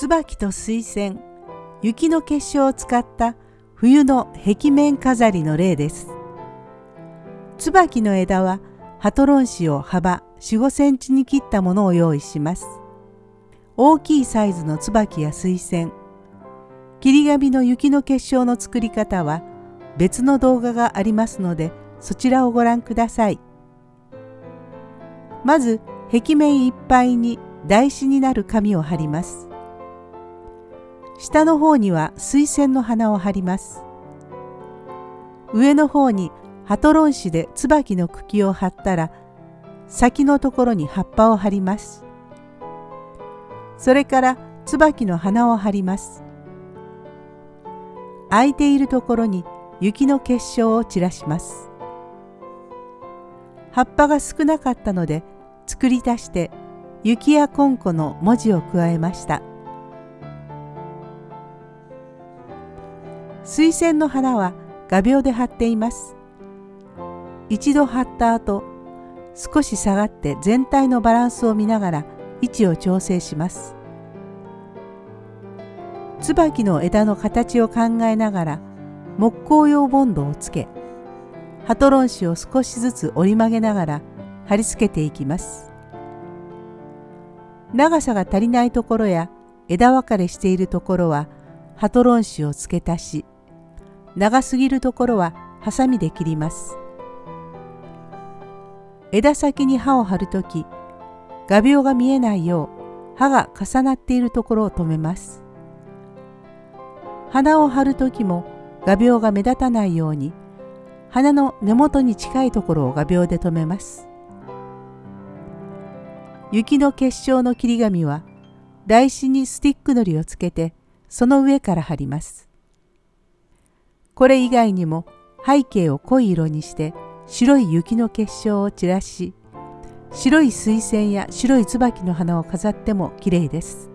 椿と水仙雪の結晶を使った冬の壁面飾りの例です。椿の枝はハトロン紙を幅4、5センチに切ったものを用意します。大きいサイズの椿や水仙切り紙の雪の結晶の作り方は別の動画がありますのでそちらをご覧ください。まず壁面いっぱいに台紙になる紙を貼ります。下の方には水仙の花を貼ります。上の方にハトロン紙で椿の茎を貼ったら先のところに葉っぱを貼ります。それから椿の花を貼ります。空いているところに雪の結晶を散らします。葉っぱが少なかったので作り足して雪やこんこの文字を加えました。水仙の花は画鋲で貼っています。一度貼った後少し下がって全体のバランスを見ながら位置を調整します。椿の枝の形を考えながら木工用ボンドをつけハトロン紙を少しずつ折り曲げながら貼り付けていきます。長さが足りないところや枝分かれしているところはハトロン紙を付け足し長すぎるところはハサミで切ります。枝先に刃を張るとき画鋲が見えないよう刃が重なっているところを留めます。花を貼る時も画鋲が目立たないように花の根元に近いところを画鋲で留めます。雪の結晶の切り紙は台紙にスティックのりをつけてその上から貼ります。これ以外にも背景を濃い色にして白い雪の結晶を散らし白い水仙や白い椿の花を飾っても綺麗です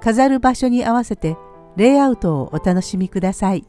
飾る場所に合わせてレイアウトをお楽しみください。